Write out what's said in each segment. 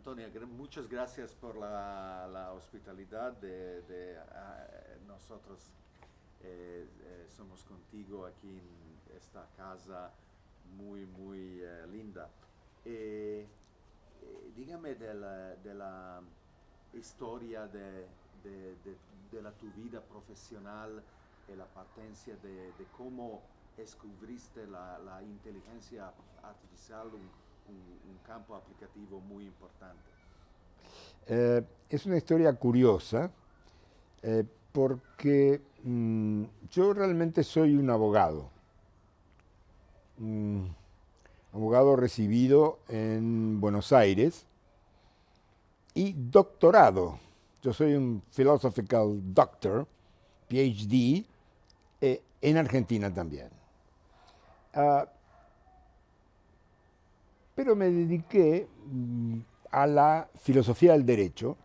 Antonio, muchas gracias por la, hospitalidad de, ah, nosotros. Eh, eh, somos contigo aquí en esta casa muy, muy eh, linda. dígame de la, historia de, la tu vida profesional y la partencia de, cómo descubriste la, inteligencia artificial, campo aplicativo muy importante. Eh, es una historia curiosa eh, porque mm, yo realmente soy un abogado. Mm, abogado recibido en Buenos Aires y doctorado. Yo soy un philosophical doctor, PhD, eh, en Argentina también. Ah, pero me dediqué mm, a la filosofía del derecho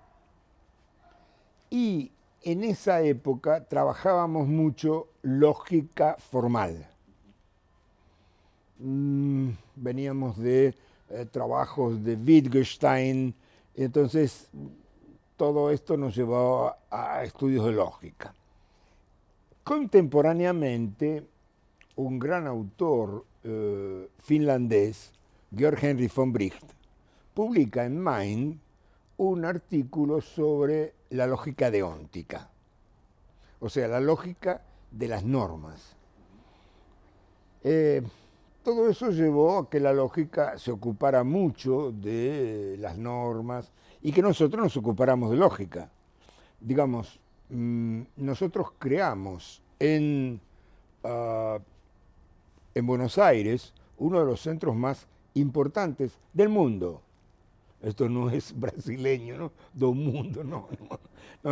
y en esa época trabajábamos mucho lógica formal. Mm, veníamos de eh, trabajos de Wittgenstein, entonces todo esto nos llevó a, estudios de lógica. Contemporáneamente, un gran autor eh, finlandés, Georg Henry von Bricht, publica en Mind un artículo sobre la lógica deóntica, o sea, la lógica de las normas. Eh, todo eso llevó a que la lógica se ocupara mucho de las normas y que nosotros nos ocupáramos de lógica. Digamos, mm, nosotros creamos en, ah, en Buenos Aires uno de los centros más importantes del mundo. Esto no es brasileño, ¿no? Do mundo, no.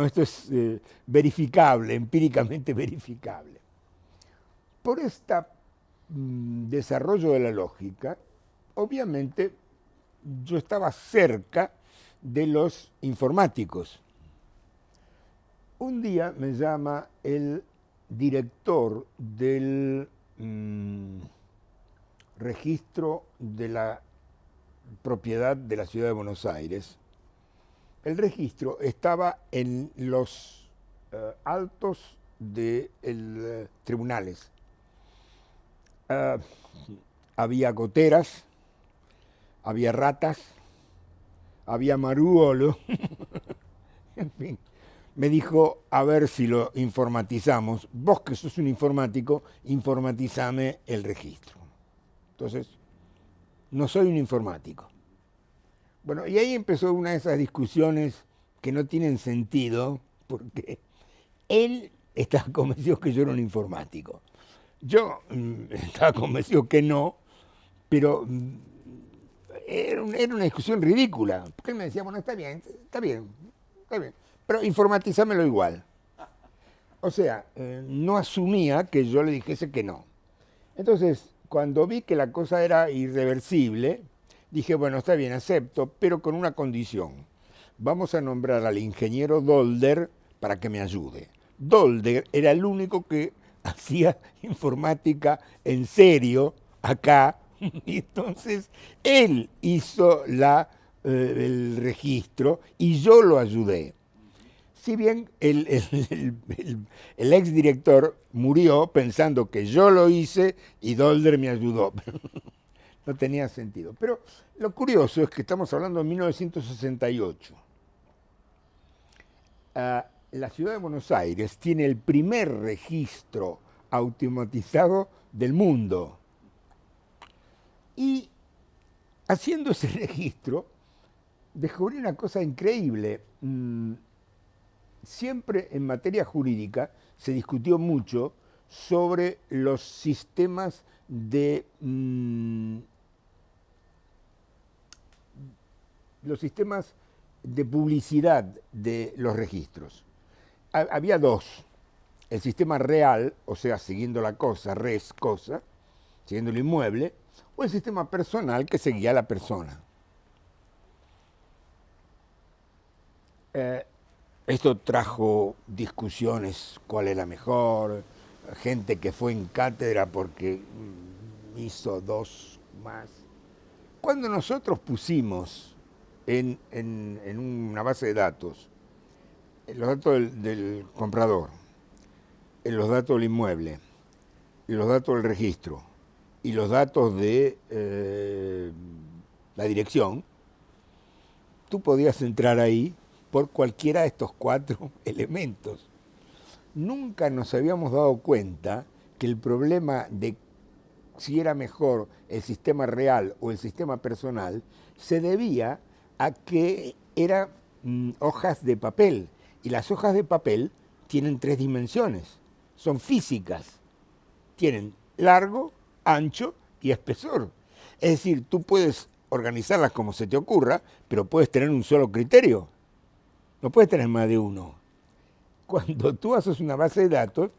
esto es eh, verificable, empíricamente verificable. Por este desarrollo de la lógica, obviamente yo estaba cerca de los informáticos. Un día me llama el director del mm, registro de la propiedad de la ciudad de Buenos Aires, el registro estaba en los eh, altos de eh, tribunales. Ah, había goteras, había ratas, había maruolo, en fin. Me dijo, a ver si lo informatizamos. Vos que sos un informático, informatizame el registro. Entonces, no soy un informático. Bueno, y ahí empezó una de esas discusiones que no tienen sentido, porque él estaba convencido que yo era un informático. Yo mm, estaba convencido que no, pero mm, era, una discusión ridícula, porque él me decía, bueno, está bien, está bien, está bien, pero informatízamelo igual. O sea, eh, no asumía que yo le dijese que no. Entonces, cuando vi que la cosa era irreversible, dije, bueno, está bien, acepto, pero con una condición. Vamos a nombrar al ingeniero Dolder para que me ayude. Dolder era el único que hacía informática en serio acá, y entonces él hizo la, eh, el registro y yo lo ayudé. Si bien el, exdirector murió pensando que yo lo hice y Dolder me ayudó. no tenía sentido. Pero lo curioso es que estamos hablando de 1968. Ah, la ciudad de Buenos Aires tiene el primer registro automatizado del mundo. Y haciendo ese registro, descubrí una cosa increíble. Mm, siempre en materia jurídica se discutió mucho sobre los sistemas de mm, los sistemas de publicidad de los registros. Había dos, el sistema real, o sea, siguiendo la cosa, res, cosa, siguiendo el inmueble, o el sistema personal que seguía a la persona. Eh, esto trajo discusiones, cuál era mejor, gente que fue en cátedra porque hizo dos más. Cuando nosotros pusimos en, una base de datos los datos del, comprador, los datos del inmueble, los datos del registro y los datos de eh, la dirección, tú podías entrar ahí por cualquiera de estos cuatro elementos. Nunca nos habíamos dado cuenta que el problema de si era mejor el sistema real o el sistema personal se debía a que eran mm, hojas de papel. Y las hojas de papel tienen tres dimensiones, son físicas. Tienen largo, ancho y espesor. Es decir, tú puedes organizarlas como se te ocurra, pero puedes tener un solo criterio. No puedes tener más de uno. Cuando tú haces una base de datos,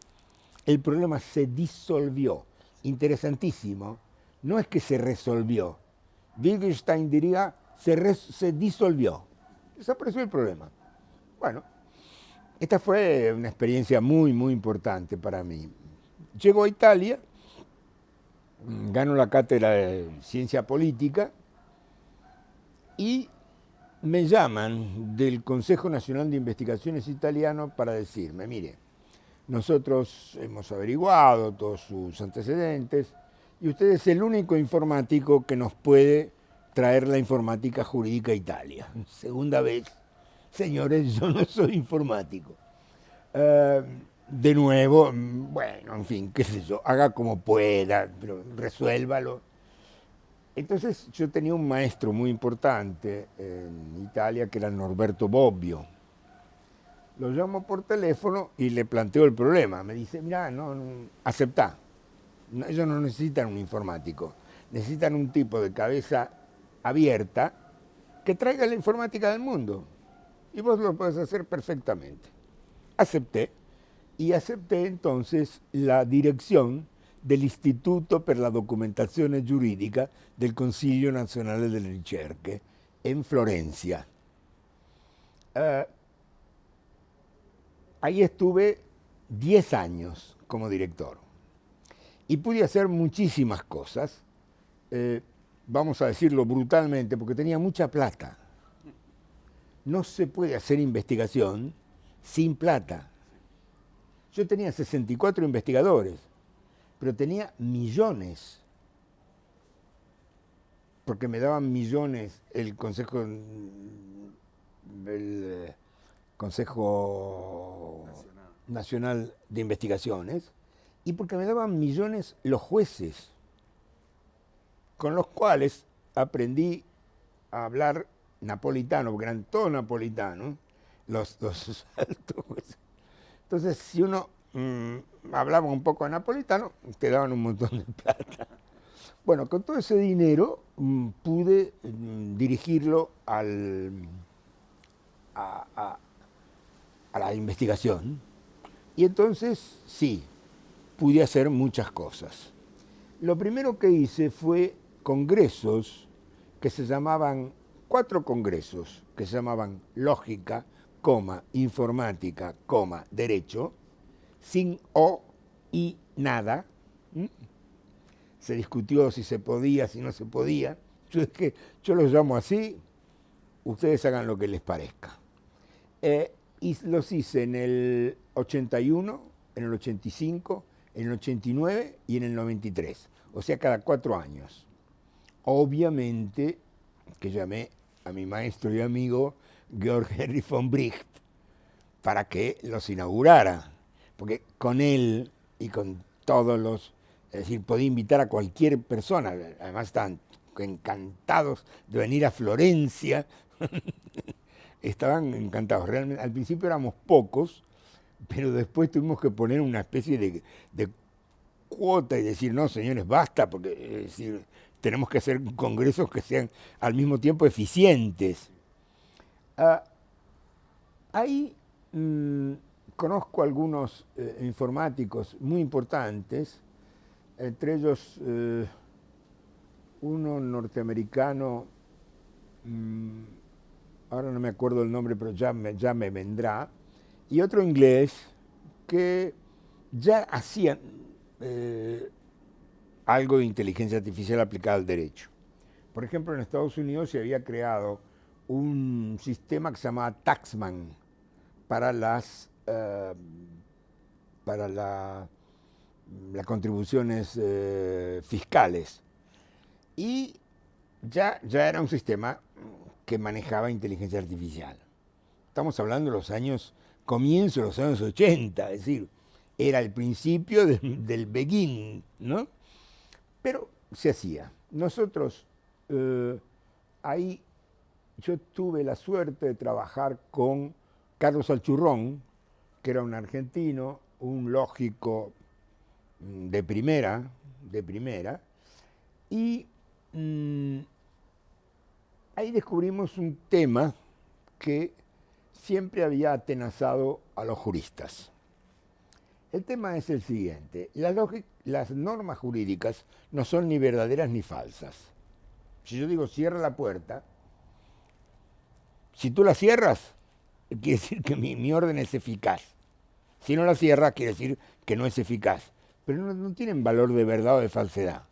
el problema se disolvió. Interesantísimo. No es que se resolvió. Wittgenstein diría, se, se disolvió. Desapareció el problema. Bueno, esta fue una experiencia muy, muy importante para mí. Llego a Italia, gano la cátedra de ciencia política y me llaman del Consejo Nacional de Investigaciones Italiano para decirme, mire, nosotros hemos averiguado todos sus antecedentes y usted es el único informático que nos puede traer la informática jurídica a Italia. Segunda vez, señores, yo no soy informático. Eh, de nuevo, bueno, en fin, qué sé yo, haga como pueda, pero resuélvalo. Entonces yo tenía un maestro muy importante en Italia que era Norberto Bobbio lo llamo por teléfono y le planteo el problema. Me dice, mira, no, aceptá. ellos no necesitan un informático, necesitan un tipo de cabeza abierta que traiga la informática del mundo. Y vos lo podés hacer perfectamente. Acepté y acepté entonces la dirección del Instituto per la Documentazione Giuridica del Consiglio Nazionale delle Ricerche en Florencia. Eh, Ahí estuve 10 años como director y pude hacer muchísimas cosas, eh, vamos a decirlo brutalmente, porque tenía mucha plata. No se puede hacer investigación sin plata. Yo tenía 64 investigadores, pero tenía millones, porque me daban millones el Consejo, el Consejo Nacional. de Investigaciones y porque me daban millones los jueces, con los cuales aprendí a hablar napolitano, porque eran todos napolitanos, los, los altos jueces. Entonces, si uno mm, hablaba un poco de napolitano, te daban un montón de plata. Bueno, con todo ese dinero mm, pude mm, dirigirlo a, la investigación. Y entonces, sí, pude hacer muchas cosas. Lo primero que hice fue congresos que se llamaban, cuatro congresos que se llamaban lógica, informática, derecho, sin o y nada. Se discutió si se podía, si no se podía. Yo es que yo los llamo así, ustedes hagan lo que les parezca. Eh, y los hice en el 81, en el 85, en el 89 y en el 93, o sea, cada cuatro años. Obviamente que llamé a mi maestro y amigo Georg Henry von Bricht para que los inaugurara, porque con él y con todos los, es decir, podía invitar a cualquier persona, además están encantados de venir a Florencia estaban encantados. Realmente, al principio éramos pocos, pero después tuvimos que poner una especie de, cuota y decir, no, señores, basta, porque tenemos que hacer congresos que sean al mismo tiempo eficientes. Ah, ahí mm, conozco algunos eh, informáticos muy importantes, entre ellos eh, uno norteamericano, mm, ahora no me acuerdo el nombre, pero ya me, ya me vendrá, y otro inglés que ya hacían eh, algo de inteligencia artificial aplicada al derecho. Por ejemplo, en Estados Unidos se había creado un sistema que se llamaba Taxman para las, eh, para las contribuciones eh, fiscales. Y ya, ya era un sistema que manejaba inteligencia artificial. Estamos hablando de los años, comienzo de los años 80, es decir, era el principio del begin, ¿no? Pero se hacía. Nosotros, eh, ahí yo tuve la suerte de trabajar con Carlos Alchurrón, que era un argentino, un lógico mm, de primera, de primera, y mm, ahí descubrimos un tema que siempre había atenazado a los juristas. El tema es el siguiente, las normas jurídicas no son ni verdaderas ni falsas. Si yo digo cierra la puerta, si tú la cierras, quiere decir que mi, orden es eficaz. Si no la cierras, quiere decir que no es eficaz. Pero no, tienen valor de verdad o de falsedad.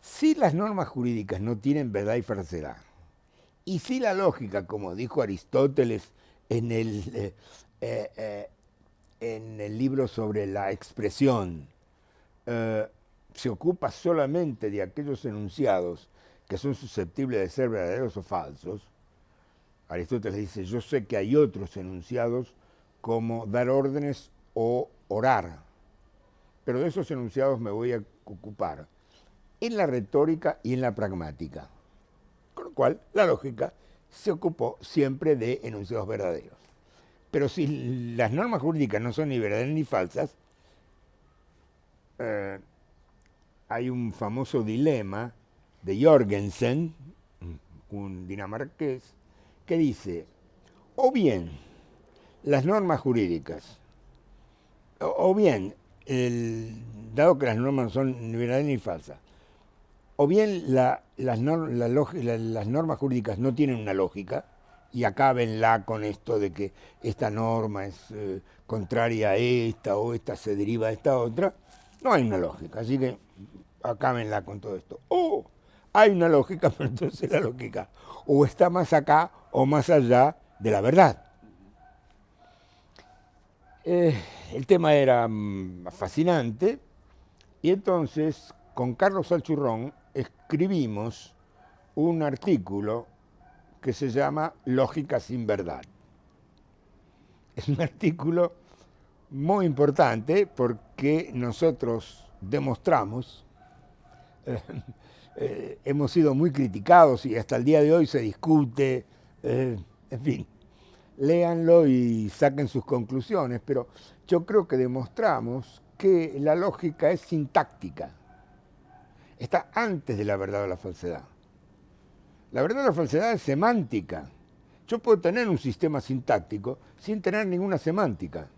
Si las normas jurídicas no tienen verdad y falsedad, y si la lógica, como dijo Aristóteles en el, eh, eh, eh, en el libro sobre la expresión, se ocupa solamente de aquellos enunciados que son susceptibles de ser verdaderos o falsos, Aristóteles dice, yo sé que hay otros enunciados como dar órdenes o orar, pero de esos enunciados me voy a ocupar en la retórica y en la pragmática. Con lo cual, la lógica se ocupó siempre de enunciados verdaderos. Pero si las normas jurídicas no son ni verdaderas ni falsas, eh, hay un famoso dilema de Jorgensen, un dinamarqués, que dice, o bien las normas jurídicas, o, bien, dado que las normas no son ni verdaderas ni falsas, o bien las, normas jurídicas no tienen una lógica, y acábenla con esto de que esta norma es eh, contraria a esta o esta se deriva de esta otra, no hay una lógica, así que acábenla con todo esto. O hay una lógica, pero entonces la lógica o está más acá o más allá de la verdad. Eh, el tema era mm, fascinante y entonces con Carlos Alchurrón escribimos un artículo que se llama Lógica sin verdad. Es un artículo muy importante porque nosotros demostramos, eh, eh, hemos sido muy criticados y hasta el día de hoy se discute, en fin, léanlo y saquen sus conclusiones, pero yo creo que demostramos que la lógica es sintáctica está antes de la verdad o la falsedad. La verdad o la falsedad es semántica. Yo puedo tener un sistema sintáctico sin tener ninguna semántica.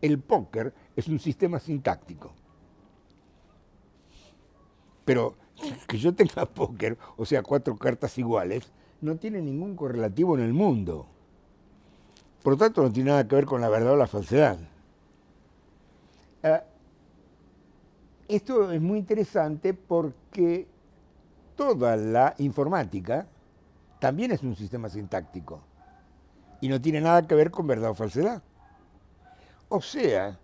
El póker es un sistema sintáctico. Pero que yo tenga póker, o sea, cuatro cartas iguales, no tiene ningún correlativo en el mundo. Por lo tanto, no tiene nada que ver con la verdad o la falsedad. Ah, esto es muy interesante porque toda la informática también es un sistema sintáctico y no tiene nada que ver con verdad o falsedad. O sea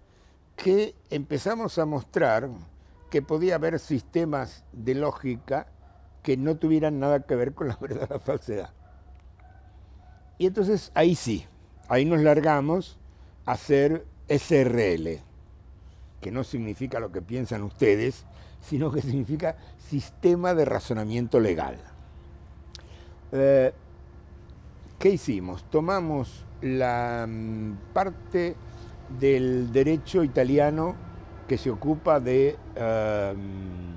que empezamos a mostrar que podía haber sistemas de lógica que no tuvieran nada que ver con la verdad o la falsedad. Y entonces ahí sí, ahí nos largamos a hacer SRL que no significa lo que piensan ustedes, sino que significa sistema de razonamiento legal. Eh, ¿Qué hicimos? Tomamos la mm, parte del derecho italiano que se ocupa de em,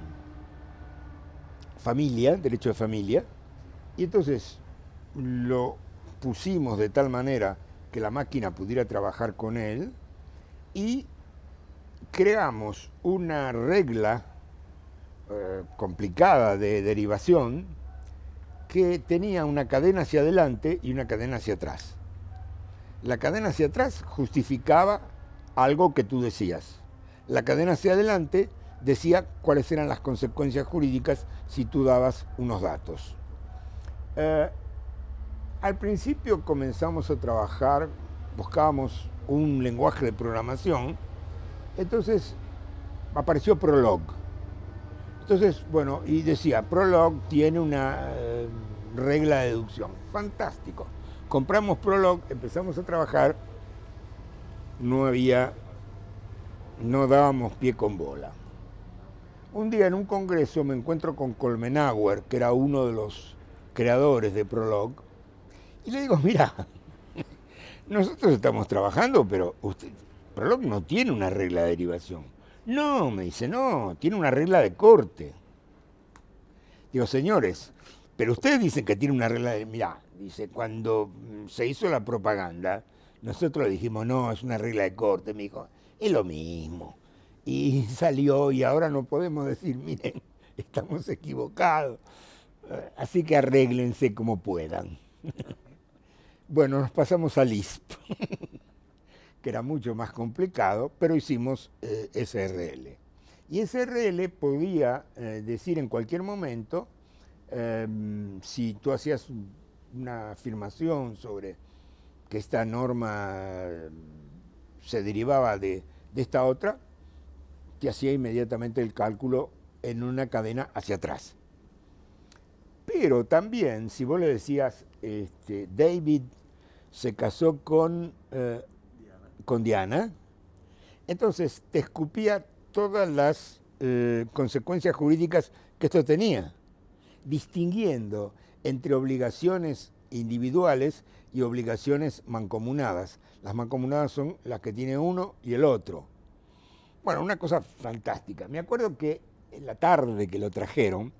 familia, derecho de familia, y entonces lo pusimos de tal manera que la máquina pudiera trabajar con él y creamos una regla eh, complicada de derivación que tenía una cadena hacia adelante y una cadena hacia atrás. La cadena hacia atrás justificaba algo que tú decías. La cadena hacia adelante decía cuáles eran las consecuencias jurídicas si tú dabas unos datos. Eh, al principio comenzamos a trabajar, buscábamos un lenguaje de programación, entonces apareció Prolog. Entonces, bueno, y decía, Prolog tiene una eh, regla de deducción. Fantástico. Compramos Prolog, empezamos a trabajar, no había, no dábamos pie con bola. Un día en un congreso me encuentro con Colmenauer, que era uno de los creadores de Prolog, y le digo, mira, nosotros estamos trabajando, pero usted, Prolog no tiene una regla de derivación. No, me dice, no, tiene una regla de corte. Digo, señores, pero ustedes dicen que tiene una regla de... Mira, dice, cuando se hizo la propaganda, nosotros dijimos, no, es una regla de corte. Me dijo, es lo mismo. Y salió y ahora no podemos decir, miren, estamos equivocados. Así que arréglense como puedan. bueno, nos pasamos a Lisp que era mucho más complicado, pero hicimos eh, SRL. Y SRL podía eh, decir en cualquier momento, em, si tú hacías una afirmación sobre que esta norma se derivaba de, de esta otra, te hacía inmediatamente el cálculo en una cadena hacia atrás. Pero también, si vos le decías, este, David se casó con eh, con Diana, entonces te escupía todas las eh, consecuencias jurídicas que esto tenía, distinguiendo entre obligaciones individuales y obligaciones mancomunadas. Las mancomunadas son las que tiene uno y el otro. Bueno, una cosa fantástica. Me acuerdo que en la tarde que lo trajeron,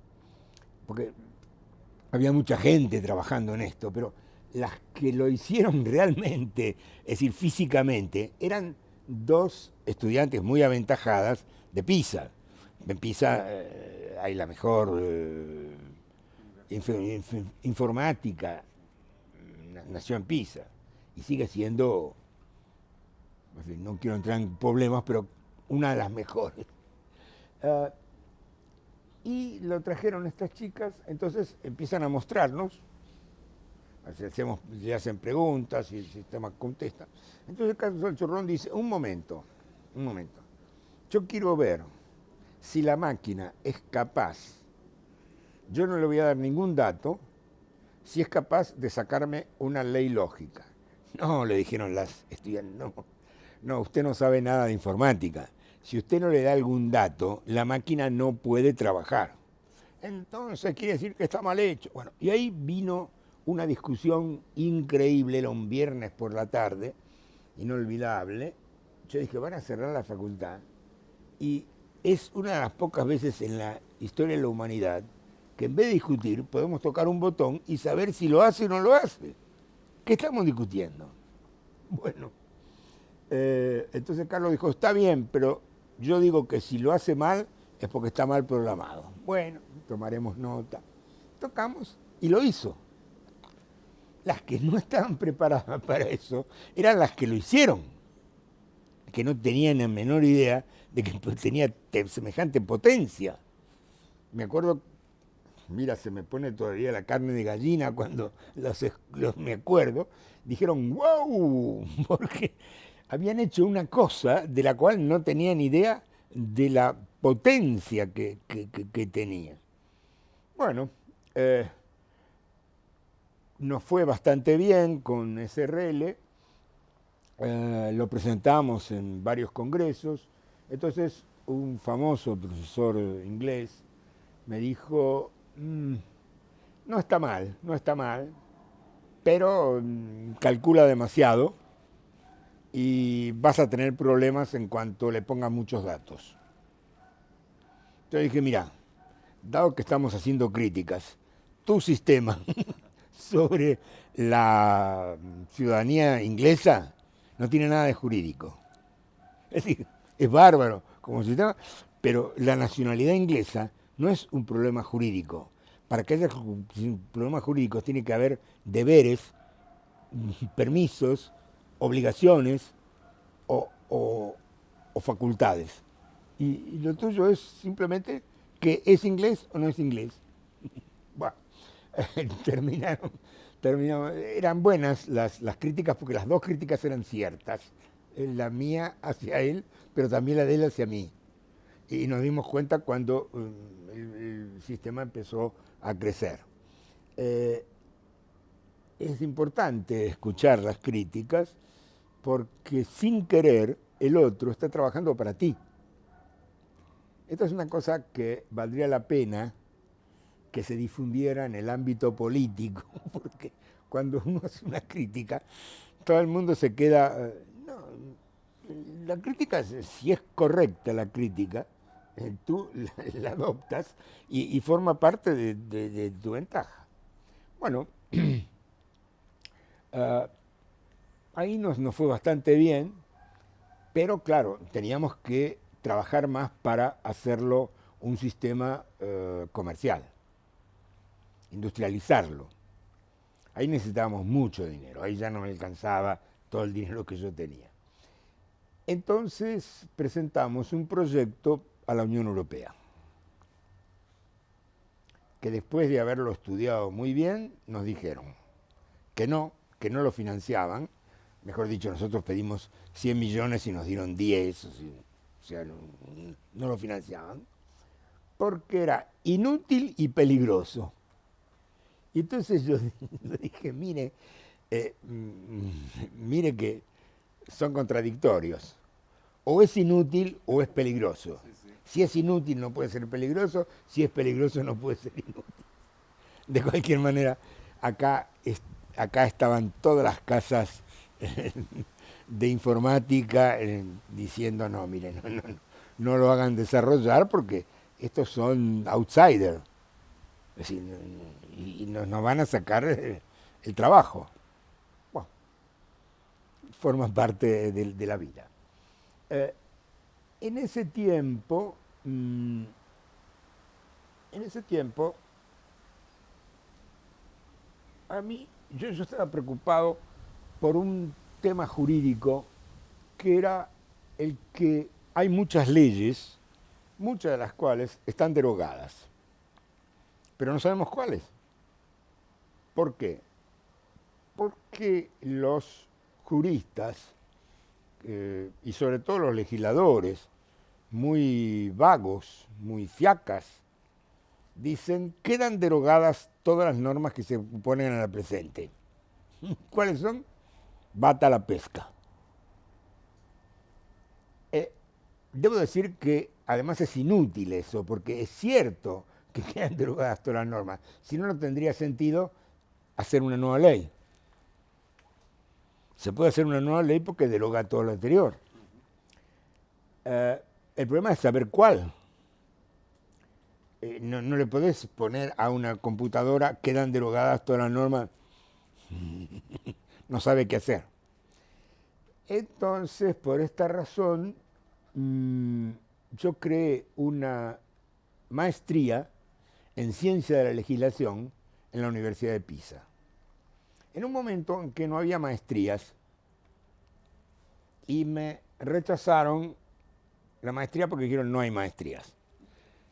porque había mucha gente trabajando en esto, pero las que lo hicieron realmente, es decir, físicamente, eran dos estudiantes muy aventajadas de Pisa. En Pisa eh, hay la mejor eh, informática, nació en Pisa y sigue siendo, no quiero entrar en problemas, pero una de las mejores. Ah, y lo trajeron estas chicas, entonces empiezan a mostrarnos hacemos, le hacen preguntas y el sistema contesta. Entonces Carlos Chorrón dice, un momento, un momento, yo quiero ver si la máquina es capaz, yo no le voy a dar ningún dato, si es capaz de sacarme una ley lógica. No, le dijeron las estudiantes, no, no, usted no sabe nada de informática. Si usted no le da algún dato, la máquina no puede trabajar. Entonces quiere decir que está mal hecho. Bueno, y ahí vino una discusión increíble, era un viernes por la tarde, inolvidable. Yo dije, van a cerrar la facultad. Y es una de las pocas veces en la historia de la humanidad que en vez de discutir podemos tocar un botón y saber si lo hace o no lo hace. ¿Qué estamos discutiendo? Bueno, eh, entonces Carlos dijo, está bien, pero yo digo que si lo hace mal es porque está mal programado. Bueno, tomaremos nota. Tocamos y lo hizo las que no estaban preparadas para eso eran las que lo hicieron, que no tenían la menor idea de que tenía semejante potencia. Me acuerdo, mira, se me pone todavía la carne de gallina cuando los, me acuerdo, dijeron, wow, porque habían hecho una cosa de la cual no tenían idea de la potencia que, tenía. Bueno, eh, nos fue bastante bien con SRL, eh, lo presentamos en varios congresos, entonces un famoso profesor inglés me dijo, mm, no está mal, no está mal, pero mm, calcula demasiado y vas a tener problemas en cuanto le pongas muchos datos. Entonces dije, mira, dado que estamos haciendo críticas, tu sistema sobre la ciudadanía inglesa no tiene nada de jurídico. Es decir, es bárbaro como sistema, pero la nacionalidad inglesa no es un problema jurídico. Para que haya problemas jurídicos tiene que haber deberes, permisos, obligaciones o, facultades. Y, lo tuyo es simplemente que es inglés o no es inglés. terminaron, terminaron, eran buenas las, las críticas porque las dos críticas eran ciertas, la mía hacia él, pero también la de él hacia mí. Y nos dimos cuenta cuando um, el, sistema empezó a crecer. Eh, es importante escuchar las críticas porque sin querer el otro está trabajando para ti. Esta es una cosa que valdría la pena que se difundiera en el ámbito político, porque cuando uno hace una crítica, todo el mundo se queda... Eh, la crítica, si es correcta la crítica, eh, tú la, adoptas y, forma parte de, tu ventaja. Bueno, ah, ahí nos, nos fue bastante bien, pero claro, teníamos que trabajar más para hacerlo un sistema eh, comercial, industrializarlo. Ahí necesitábamos mucho dinero, ahí ya no me alcanzaba todo el dinero que yo tenía. Entonces presentamos un proyecto a la Unión Europea, que después de haberlo estudiado muy bien, nos dijeron que no, que no lo financiaban, mejor dicho, nosotros pedimos 100 millones y nos dieron 10, o sea, no, lo financiaban, porque era inútil y peligroso. Y entonces yo dije, mire, eh, mm, mire que son contradictorios. O es inútil o es peligroso. Si es inútil no puede ser peligroso, si es peligroso no puede ser inútil. De cualquier manera, acá, acá estaban todas las casas de informática eh, diciendo, no, miren, no, no, lo hagan desarrollar porque estos son outsiders. Es decir, y nos, van a sacar eh, el, trabajo. Bueno, forman parte de, la vida. Eh, en ese tiempo, mm, en ese tiempo, a mí, yo, yo estaba preocupado por un tema jurídico que era el que hay muchas leyes, muchas de las cuales están derogadas, pero no sabemos cuáles. ¿Por qué? Porque los juristas eh, y sobre todo los legisladores, muy vagos, muy fiacas, dicen, quedan derogadas todas las normas que se ponen a la presente. ¿Cuáles son? bata la pesca. Eh, debo decir que además es inútil eso, porque es cierto que quedan derogadas todas las normas. Si no, no tendría sentido hacer una nueva ley. Se puede hacer una nueva ley porque deroga todo lo anterior. Eh, el problema es saber cuál. Eh, no, le podés poner a una computadora, quedan derogadas todas las normas. no sabe qué hacer. Entonces, por esta razón, mm, yo creé una maestría en ciencia de la legislación en la Universidad de Pisa. En un momento en que no había maestrías y me rechazaron la maestría porque dijeron no hay maestrías.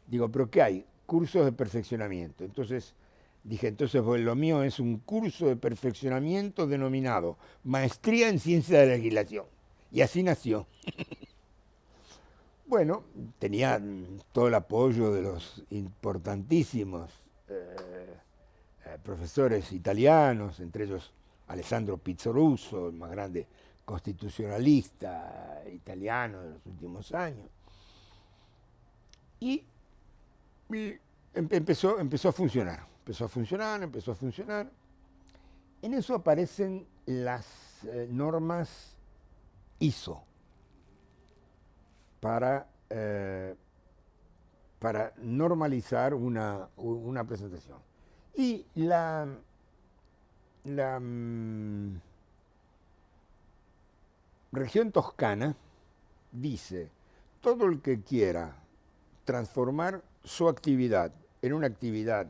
Digo, pero ¿qué hay? Cursos de perfeccionamiento. Entonces, Dije, entonces pues, lo mío es un curso de perfeccionamiento denominado Maestría en Ciencia de la Legislación. Y así nació. bueno, tenía todo el apoyo de los importantísimos eh, profesores italianos, entre ellos Alessandro Pizzoruso, el más grande constitucionalista italiano de los últimos años. Y, empezó, empezó a funcionar empezó a funcionar, empezó a funcionar. En eso aparecen las eh, normas ISO para, eh, para normalizar una, presentación. Y la, mm, región toscana dice, todo el que quiera transformar su actividad en una actividad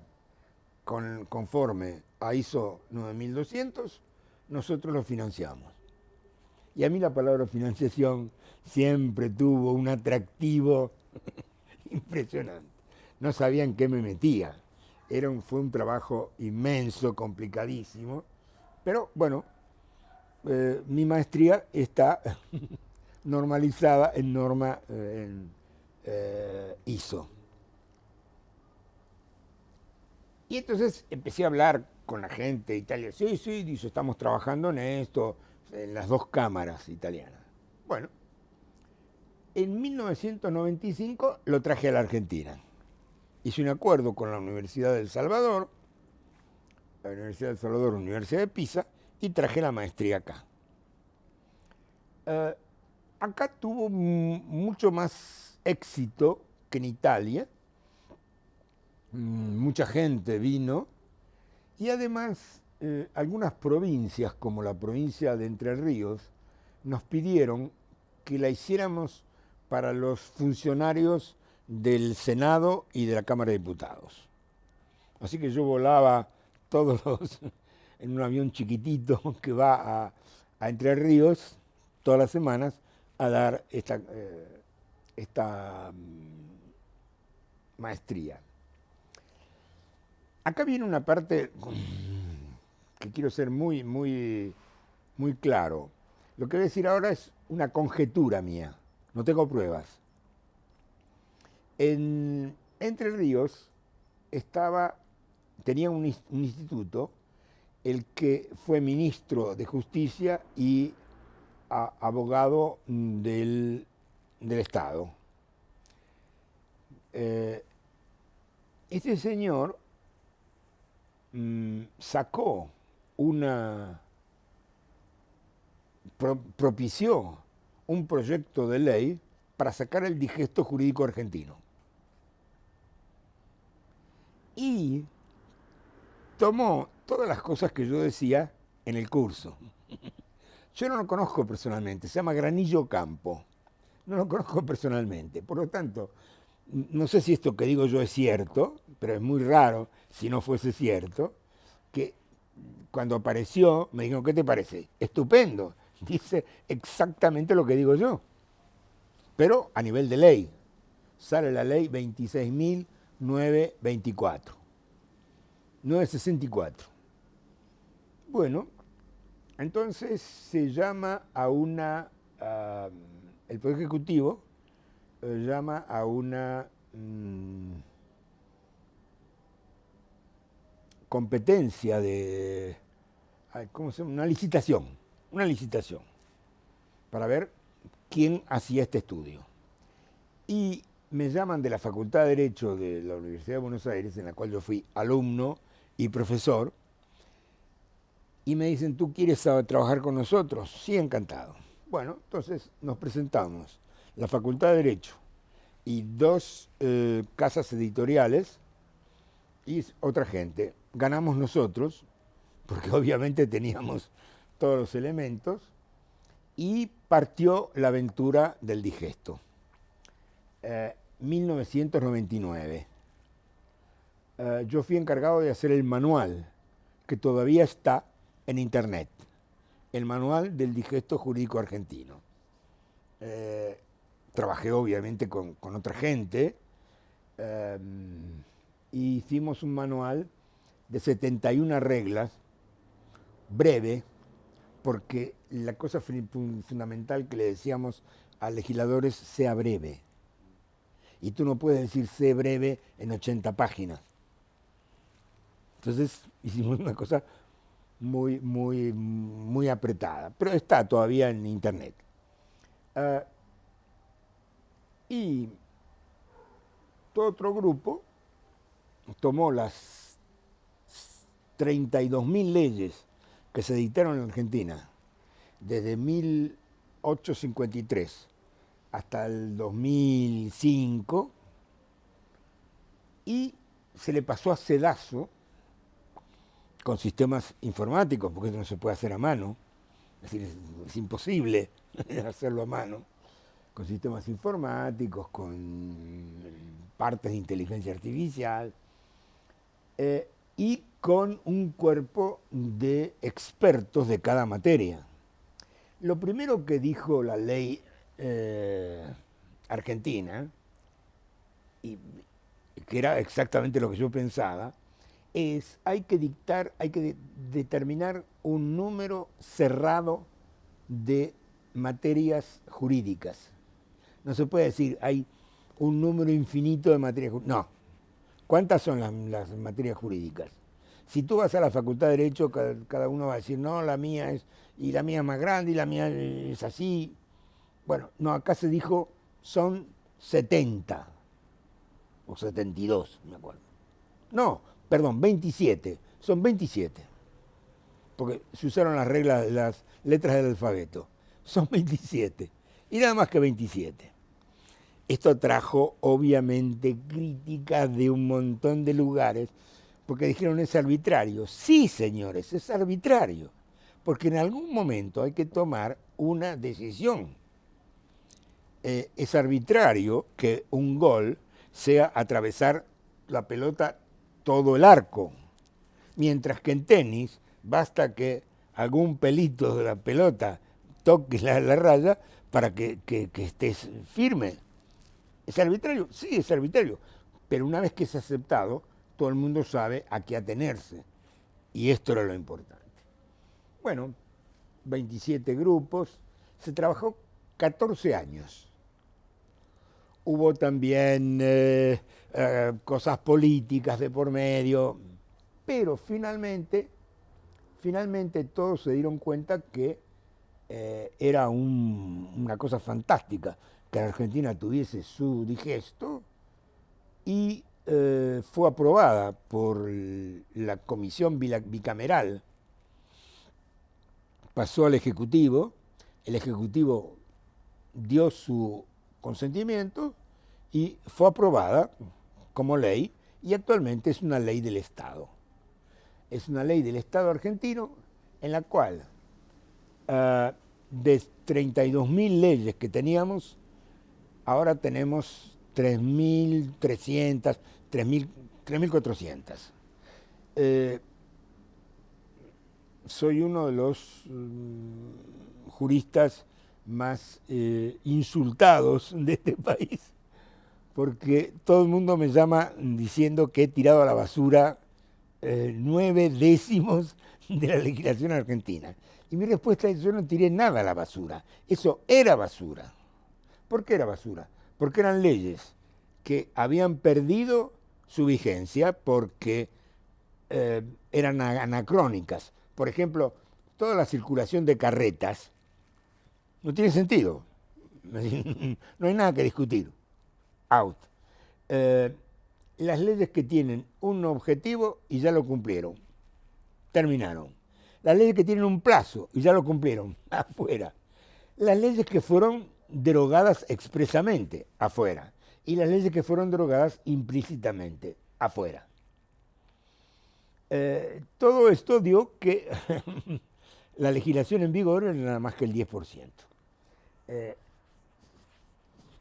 conforme a ISO 9200, nosotros lo financiamos. Y a mí la palabra financiación siempre tuvo un atractivo impresionante. No sabía en qué me metía. Fue un trabajo inmenso, complicadísimo, pero bueno, eh, mi maestría está normalizada en norma en, ISO. Y entonces empecé a hablar con la gente italiana. Sí, sí, dice, estamos trabajando en esto, en las dos cámaras italianas. Bueno, en 1995 lo traje a la Argentina. Hice un acuerdo con la Universidad del Salvador, la Universidad del Salvador, Universidad de Pisa, y traje la maestría acá. Eh, acá tuvo mucho más éxito que en Italia. Mm, mucha gente vino y además, eh, algunas provincias, como la provincia de Entre Ríos, nos pidieron que la hiciéramos para los funcionarios del Senado y de la Cámara de Diputados. Así que yo volaba todos los, en un avión chiquitito que va a, Entre Ríos todas las semanas a dar esta, eh, esta mm, maestría. Acá viene una parte que quiero ser muy, muy, muy claro. Lo que voy a decir ahora es una conjetura mía, no tengo pruebas. En Entre Ríos tenía un, instituto, el que fue ministro de Justicia y abogado del, Estado. Eh, este señor Mm, sacó una, propició un proyecto de ley para sacar el digesto jurídico argentino. Y tomó todas las cosas que yo decía en el curso. Yo no lo conozco personalmente, se llama Granillo Campo. No lo conozco personalmente. Por lo tanto, no sé si esto que digo yo es cierto, pero es muy raro si no fuese cierto, que cuando apareció me dijeron, ¿qué te parece? Estupendo, dice exactamente lo que digo yo, pero a nivel de ley. Sale la ley 26.924, 964. Bueno, entonces se llama a una, el Poder Ejecutivo eh, llama a una mm, competencia de, ¿cómo se llama? Una licitación, una licitación, para ver quién hacía este estudio. Y me llaman de la Facultad de Derecho de la Universidad de Buenos Aires, en la cual yo fui alumno y profesor, y me dicen, ¿tú quieres trabajar con nosotros? Sí, encantado. Bueno, entonces nos presentamos la Facultad de Derecho y dos eh, casas editoriales y otra gente. Ganamos nosotros, porque obviamente teníamos todos los elementos, y partió la aventura del digesto. 1999. Eh, eh, yo fui encargado de hacer el manual, que todavía está en internet, el manual del digesto jurídico argentino trabajé obviamente con, otra gente, y hicimos un manual de 71 reglas, breve, porque la cosa fundamental que le decíamos a legisladores sea breve. Y tú no puedes decir sé breve en 80 páginas. Entonces hicimos una cosa muy, muy, muy apretada, pero está todavía en internet. Ah, y todo otro grupo tomó las 32.000 leyes que se dictaron en Argentina desde 1853 hasta el 2005 y se le pasó a sedazo con sistemas informáticos, porque eso no se puede hacer a mano, es decir, es imposible hacerlo a mano con sistemas informáticos, con partes de inteligencia artificial eh, y con un cuerpo de expertos de cada materia. Lo primero que dijo la ley eh, argentina, y que era exactamente lo que yo pensaba, es, hay que dictar, hay que determinar un número cerrado de materias jurídicas. No se puede decir, hay un número infinito de materias jurídicas. No. ¿Cuántas son las, materias jurídicas? Si tú vas a la Facultad de Derecho, cada, uno va a decir, no, la mía es, y la mía es más grande, y la mía es así. Bueno, no, acá se dijo, son 70, o 72, me acuerdo. No, perdón, 27, son 27, porque se usaron las reglas, las letras del alfabeto. Son 27, y nada más que 27. Esto trajo obviamente críticas de un montón de lugares, porque dijeron es arbitrario. Sí, señores, es arbitrario, porque en algún momento hay que tomar una decisión. Eh, es arbitrario que un gol sea atravesar la pelota todo el arco, mientras que en tenis basta que algún pelito de la pelota toque la, raya para que, estés firme. ¿Es arbitrario? Sí, es arbitrario. Pero una vez que es aceptado, todo el mundo sabe a qué atenerse. Y esto era lo importante. Bueno, 27 grupos, se trabajó 14 años. Hubo también eh, eh, cosas políticas de por medio, pero finalmente, finalmente todos se dieron cuenta que eh, era una cosa fantástica que Argentina tuviese su digesto y fue aprobada por la comisión bicameral. Pasó al Ejecutivo, el Ejecutivo dio su consentimiento y fue aprobada como ley y actualmente es una ley del Estado. Es una ley del Estado argentino en la cual uh, de 32.000 leyes que teníamos, ahora tenemos 3.300, 3.400. Eh, soy uno de los mm, juristas más eh, insultados de este país, porque todo el mundo me llama diciendo que he tirado a la basura eh, nueve décimos de la legislación argentina. Y mi respuesta es, yo no tiré nada a la basura, eso era basura. ¿Por qué era basura? Porque eran leyes que habían perdido su vigencia porque eh, eran anacrónicas. Por ejemplo, toda la circulación de carretas no tiene sentido. No hay nada que discutir. Out. Eh, las leyes que tienen un objetivo y ya lo cumplieron. Terminaron. Las leyes que tienen un plazo y ya lo cumplieron. Afuera. Las leyes que fueron derogadas expresamente. Afuera. Y las leyes que fueron derogadas implícitamente. Afuera. Eh, todo esto dio que la legislación en vigor era nada más que el 10%. Eh,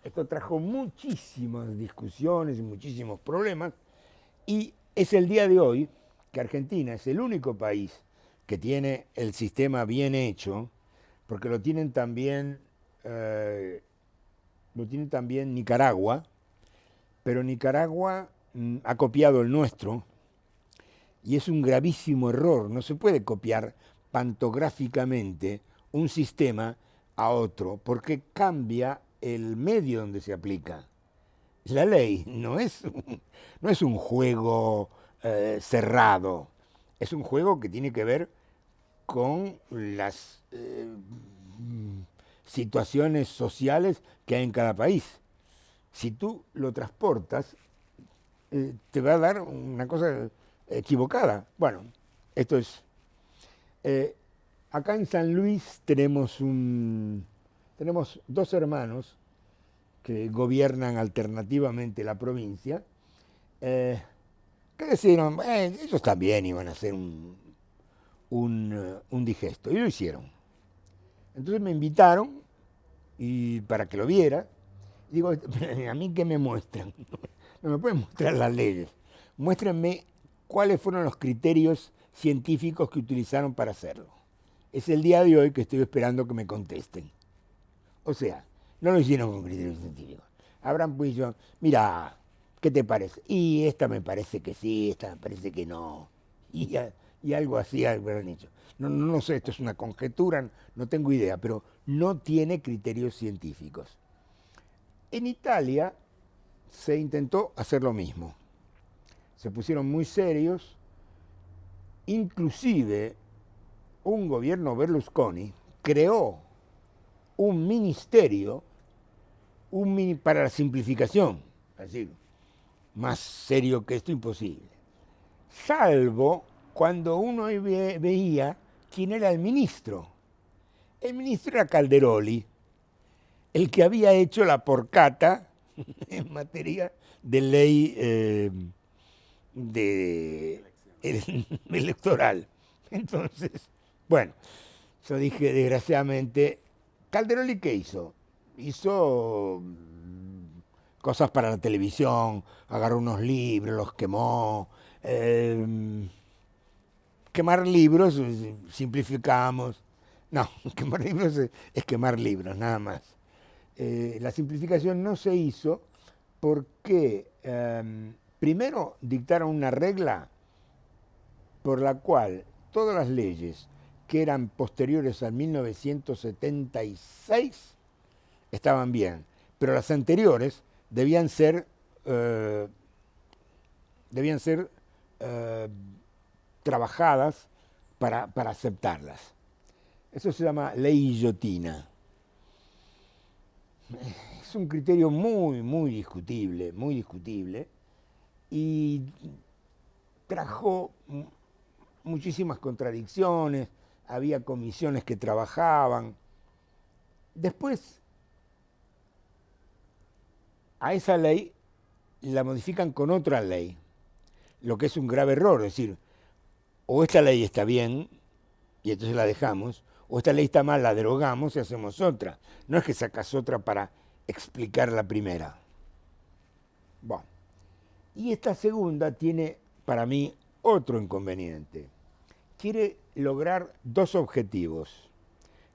esto trajo muchísimas discusiones y muchísimos problemas y es el día de hoy que Argentina es el único país que tiene el sistema bien hecho, porque lo tienen también, eh, lo tiene también Nicaragua, pero Nicaragua mm, ha copiado el nuestro y es un gravísimo error. No se puede copiar pantográficamente un sistema a otro, porque cambia el medio donde se aplica. La ley no es, no es un juego eh, cerrado, es un juego que tiene que ver con las eh, situaciones sociales que hay en cada país. Si tú lo transportas, eh, te va a dar una cosa equivocada. Bueno, esto es... Acá en San Luis tenemos, un, tenemos dos hermanos que gobiernan alternativamente la provincia, eh, que decidieron, eh, ellos también iban a hacer un, un, un, digesto, y lo hicieron. Entonces me invitaron y para que lo viera, digo, a mí qué me muestran, no me pueden mostrar las leyes, muéstrenme cuáles fueron los criterios científicos que utilizaron para hacerlo es el día de hoy que estoy esperando que me contesten. O sea, no lo hicieron con criterios científicos. Habrán dicho, mira, ¿qué te parece? Y esta me parece que sí, esta me parece que no. Y, y algo así habrán hecho. No, no, no sé, esto es una conjetura, no tengo idea, pero no tiene criterios científicos. En Italia se intentó hacer lo mismo. Se pusieron muy serios, inclusive un gobierno Berlusconi creó un ministerio un para la simplificación, decir, más serio que esto imposible, salvo cuando uno veía quién era el ministro. El ministro era Calderoli, el que había hecho la porcata en materia de ley eh, de, electoral. Entonces, bueno, yo dije, desgraciadamente, Calderoli, ¿qué hizo? Hizo mm, cosas para la televisión, agarró unos libros, los quemó. Em, quemar libros, simplificamos. No, quemar libros es quemar libros, nada más. Eh, la simplificación no se hizo porque em, primero dictaron una regla por la cual todas las leyes que eran posteriores al 1976 estaban bien, pero las anteriores debían ser, eh, debían ser eh, trabajadas para, para aceptarlas. Eso se llama ley guillotina es un criterio muy, muy discutible, muy discutible, y trajo muchísimas contradicciones, había comisiones que trabajaban. Después, a esa ley la modifican con otra ley, lo que es un grave error, es decir, o esta ley está bien, y entonces la dejamos, o esta ley está mal, la derogamos y hacemos otra. No es que sacas otra para explicar la primera. Bueno. Y esta segunda tiene para mí otro inconveniente. Quiere lograr dos objetivos,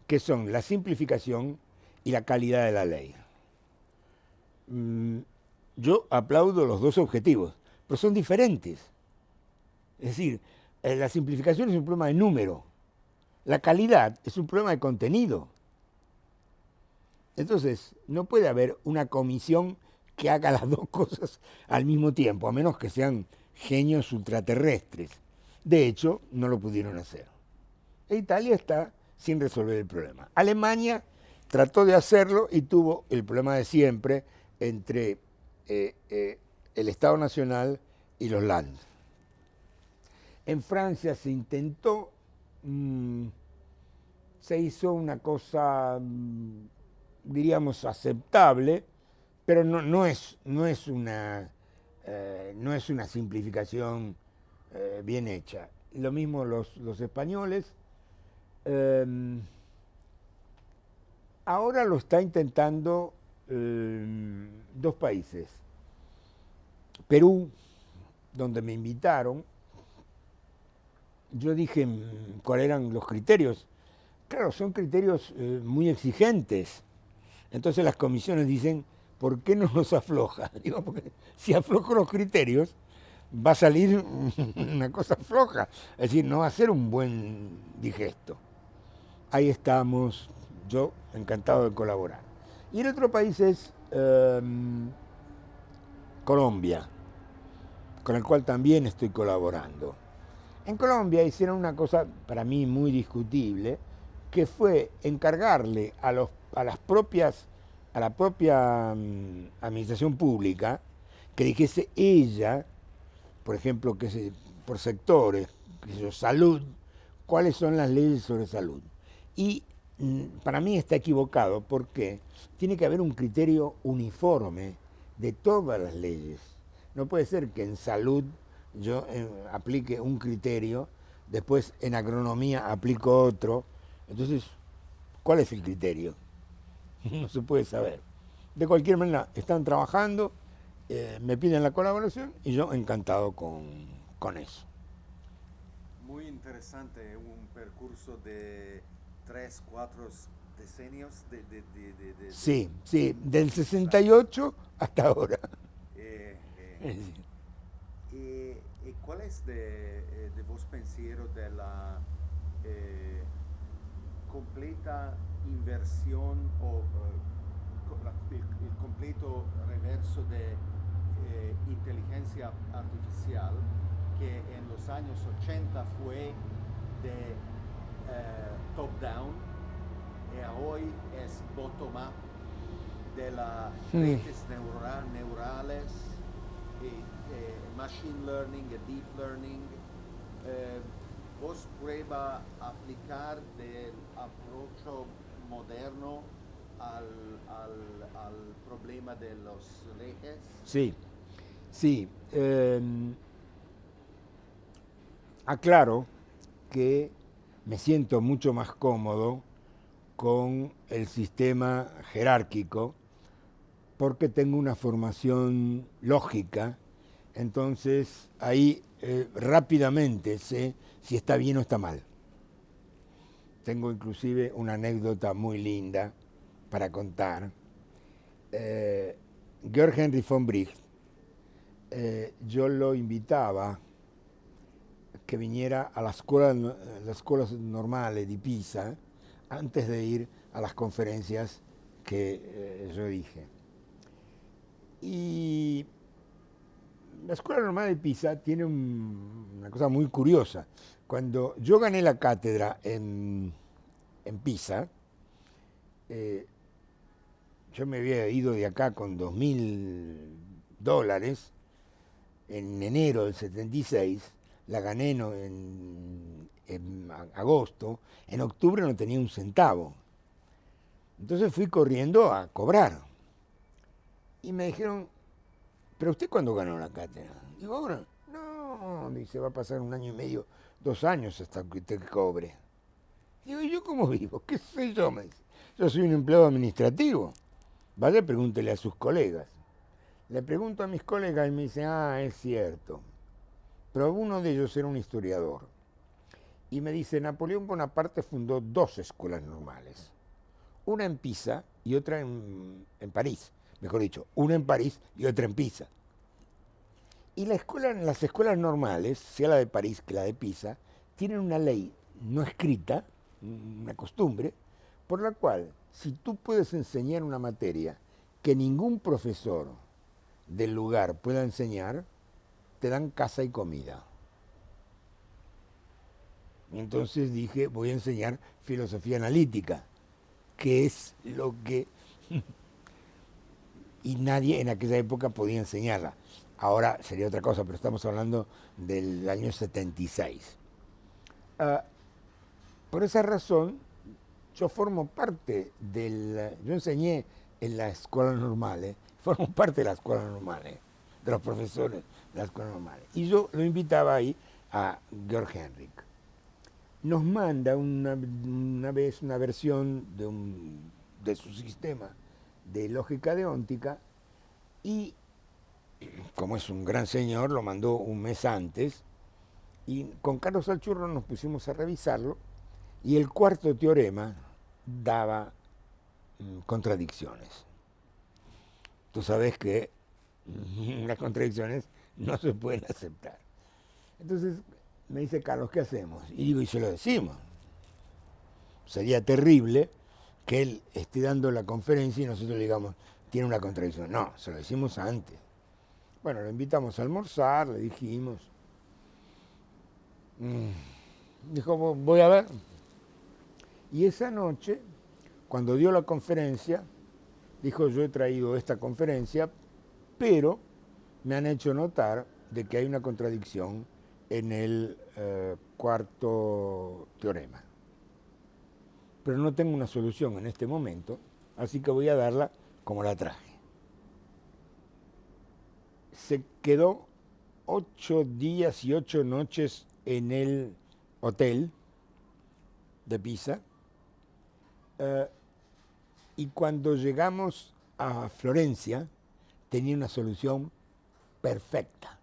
que son la simplificación y la calidad de la ley. Mm, yo aplaudo los dos objetivos, pero son diferentes. Es decir, eh, la simplificación es un problema de número, la calidad es un problema de contenido. Entonces, no puede haber una comisión que haga las dos cosas al mismo tiempo, a menos que sean genios ultraterrestres. De hecho, no lo pudieron hacer. E Italia está sin resolver el problema. Alemania trató de hacerlo y tuvo el problema de siempre entre eh, eh, el Estado Nacional y los lands. En Francia se intentó Mm, se hizo una cosa, mm, diríamos, aceptable, pero no, es, no, es, una, eh, no es una simplificación bien hecha. Lo mismo los, los españoles. Em, ahora lo está intentando em, dos países. Perú, donde me invitaron, yo dije mm, cuáles eran los criterios. Claro, son criterios eh, muy exigentes. Entonces las comisiones dicen, ¿por qué no los afloja? Digo, porque si aflojo los criterios, va a salir una cosa floja. Es decir, no va a ser un buen digesto. Ahí estamos, yo encantado de colaborar. Y el otro país es em, Colombia, con el cual también estoy colaborando. En Colombia hicieron una cosa para mí muy discutible, que fue encargarle a, los, a las propias, a la propia mm, administración pública que dijese ella, por ejemplo, que por sectores, salud, cuáles son las leyes sobre salud. Y mm, para mí está equivocado porque tiene que haber un criterio uniforme de todas las leyes. No puede ser que en salud yo eh, aplique un criterio, después en agronomía aplico otro. Entonces, ¿cuál es el criterio? no se puede saber. De cualquier manera, están trabajando, eh, me piden la colaboración y yo encantado con, con eso. Muy interesante, un percurso de tres, cuatro decenios de... de, sí, sí, del 68 hasta ahora. Eh, ¿Y, cuál es de, eh, de vos pensiero de la eh, completa inversión o el, el, completo reverso de eh, inteligencia artificial que en los años 80 fue de top-down y hoy es bottom-up de las redes neurales, y, machine learning, deep learning. Eh, ¿Vos prueba aplicar del approach moderno al, problema de los ejes? Sí, sí. Em, aclaro que me siento mucho más cómodo con el sistema jerárquico porque tengo una formación lógica, entonces ahí eh, rápidamente sé si está bien o está mal. Tengo inclusive una anécdota muy linda para contar. Eh, Georg Henry von Bricht, eh, yo lo invitaba que viniera a las escuelas normales de Pisa antes de ir a las conferencias que yo dije. Y la Escuela Normal de Pisa tiene una cosa muy curiosa. Cuando yo gané la cátedra en, Pisa, eh, yo me había ido de acá con dos mil dólares en enero del 76, la gané en, agosto, en octubre no tenía un centavo. Entonces fui corriendo a cobrar. Y me dijeron, ¿pero usted cuándo ganó la cátedra? Digo, ahora, no, dice, va a pasar un año y medio, dos años hasta que usted cobre. Digo, ¿y yo cómo vivo? ¿Qué sé yo? Me dice. Yo soy un empleado administrativo. Vaya, pregúntele a sus colegas. Le pregunto a mis colegas y me dice, ah, es cierto. Pero uno de ellos era un historiador. Y me dice, Napoleón Bonaparte fundó dos escuelas normales. Una en Pisa y otra en, en París mejor dicho, una en París y otra en Pisa. Y las escuelas normales, sea la de París que la de Pisa, tienen una ley no escrita, una costumbre, por la cual si tú puedes enseñar una materia que ningún profesor del lugar pueda enseñar, te dan casa y comida. entonces dije, voy a enseñar filosofía analítica, que es lo que y nadie en aquella época podía enseñarla. Ahora sería otra cosa, pero estamos hablando del año 76. Ah, por esa razón, yo formo parte del... Yo enseñé en la escuela normal, ¿eh? formo parte de la escuela normal, ¿eh? de los profesores de la escuela normal. Y yo lo invitaba ahí a Georg Henrik. Nos manda una, vez una versión de, un, de su sistema de lógica deóntica y, como es un gran señor, lo mandó un mes antes y con Carlos Alchurro nos pusimos a revisarlo y el cuarto teorema daba mm, contradicciones. Tú sabes que las contradicciones no se pueden aceptar. Entonces me dice Carlos, ¿qué hacemos? Y digo, y se lo decimos. Sería terrible que él esté dando la conferencia y nosotros le digamos, tiene una contradicción. No, se lo decimos antes. Bueno, lo invitamos a almorzar, le dijimos. Mm, dijo, voy a ver. Y esa noche, cuando dio la conferencia, dijo, yo he traído esta conferencia, pero me han hecho notar de que hay una contradicción en el eh, cuarto teorema pero no tengo una solución en este momento, así que voy a darla como la traje. Se quedó ocho días y ocho noches en el hotel de Pisa eh, y cuando llegamos a Florencia tenía una solución perfecta.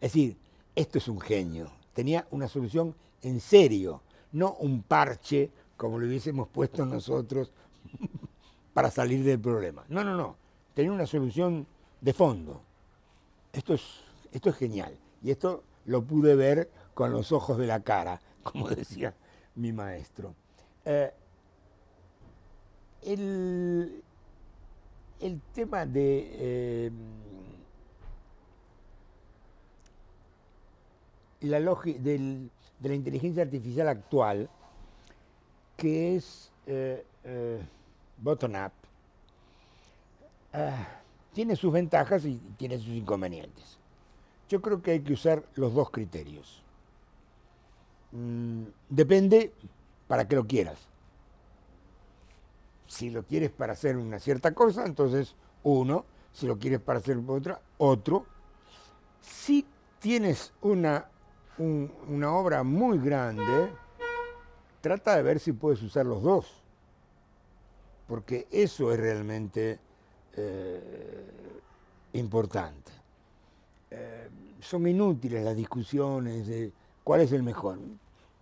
Es decir, esto es un genio. Tenía una solución en serio, no un parche como lo hubiésemos puesto nosotros para salir del problema. No, no, no. Tenía una solución de fondo. esto es, esto es genial. Y esto lo pude ver con los ojos de la cara, como decía mi maestro. Eh, el, el, tema de eh, la de la inteligencia artificial actual, que es eh, bottom-up, tiene sus ventajas y tiene sus inconvenientes. Yo creo que hay que usar los dos criterios. Mm, depende para qué lo quieras. Si lo quieres para hacer una cierta cosa, entonces uno. Si lo quieres para hacer otra, otro. Si tienes una, una obra muy grande, trata de ver si puedes usar los dos. Porque eso es realmente eh, importante. Eh, son inútiles las discusiones de cuál es el mejor.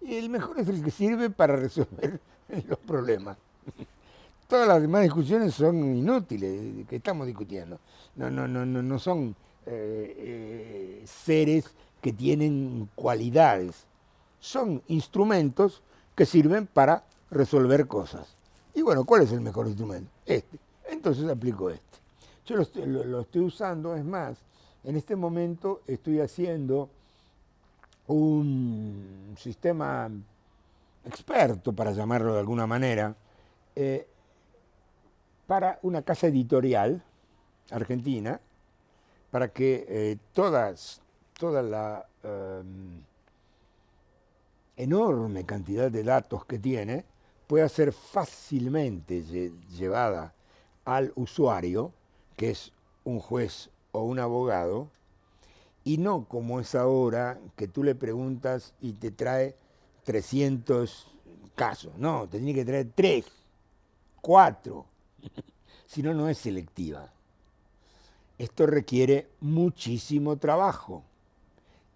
Y el mejor es el que sirve para resolver los problemas. Todas las demás discusiones son inútiles, que estamos discutiendo. No, no, no, no, no son eh, seres que tienen cualidades. Son instrumentos que sirven para resolver cosas. Y bueno, ¿cuál es el mejor instrumento? Este entonces aplico este. Yo lo estoy, usando, es más, en este momento estoy haciendo un sistema experto, para llamarlo de alguna manera, eh, para una casa editorial argentina, para que eh, todas, toda la em, enorme cantidad de datos que tiene pueda ser fácilmente llevada al usuario, que es un juez o un abogado, y no como es ahora que tú le preguntas y te trae 300 casos. No, te tiene que traer 3, 4, si no, no es selectiva. Esto requiere muchísimo trabajo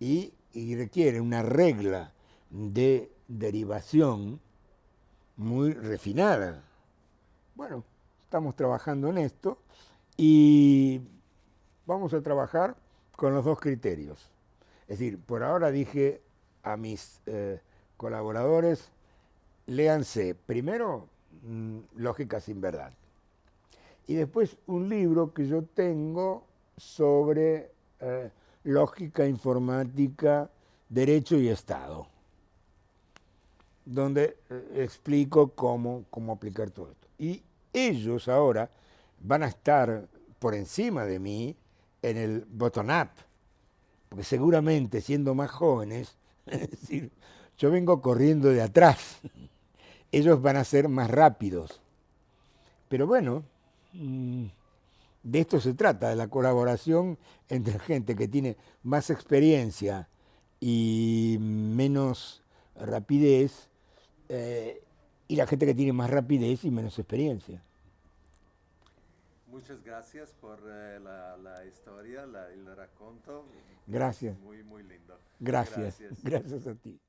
y, requiere una regla de derivación muy refinada. Bueno, estamos trabajando en esto y vamos a trabajar con los dos criterios. Es decir, por ahora dije a mis eh, colaboradores, léanse primero mm, Lógica sin verdad y después un libro que yo tengo sobre eh, lógica informática, derecho y Estado, donde eh, explico cómo, cómo aplicar todo esto. Y ellos ahora van a estar por encima de mí en el bottom-up, porque seguramente siendo más jóvenes, es decir, yo vengo corriendo de atrás, ellos van a ser más rápidos. Pero bueno, mm, de esto se trata, de la colaboración entre gente que tiene más experiencia y menos rapidez, eh, y la gente que tiene más rapidez y menos experiencia. Muchas gracias por eh, la, historia, el raconto. Gracias. Muy, muy lindo. Gracias. Gracias, gracias a ti.